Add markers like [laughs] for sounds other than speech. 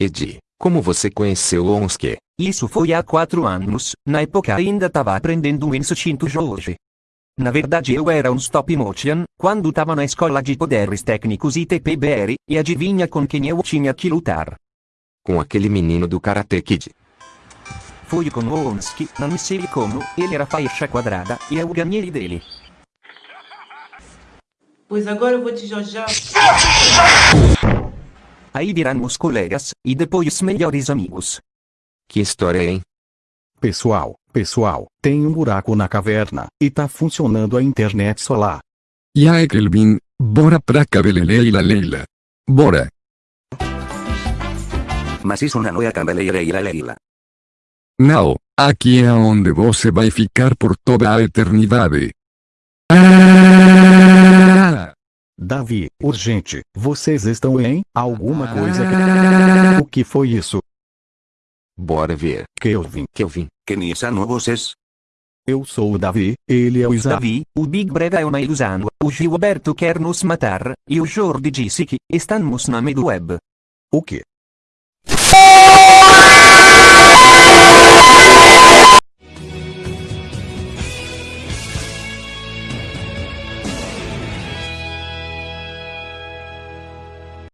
Edi, como você conheceu Onski? Isso foi há quatro anos, na época ainda estava aprendendo o instinto Jorge. Na verdade eu era um stop motion, quando estava na escola de poderes técnicos ITPBR, e adivinha com quem eu tinha que lutar? Com aquele menino do Karate Kid. Fui com o não sei como, ele era faixa quadrada, e eu ganhei dele. Pois agora eu vou te jojar. [laughs] Aí viramos colegas, e depois melhores amigos. Que história, hein? Pessoal, pessoal, tem um buraco na caverna, e tá funcionando a internet solar. E aí Kelvin, bora pra cabeleleila leila. Bora. Mas isso não é cabeleira leila. Não, aqui é onde você vai ficar por toda a eternidade. Davi, urgente, vocês estão em alguma coisa que... O que foi isso? Bora ver. Kelvin, Kelvin. Quem são vocês? eu sou o Davi, ele é o Isa. Davi, o Big Brother é uma ilusão, o Gilberto quer nos matar, e o Jordi disse que estamos na Medweb. O que?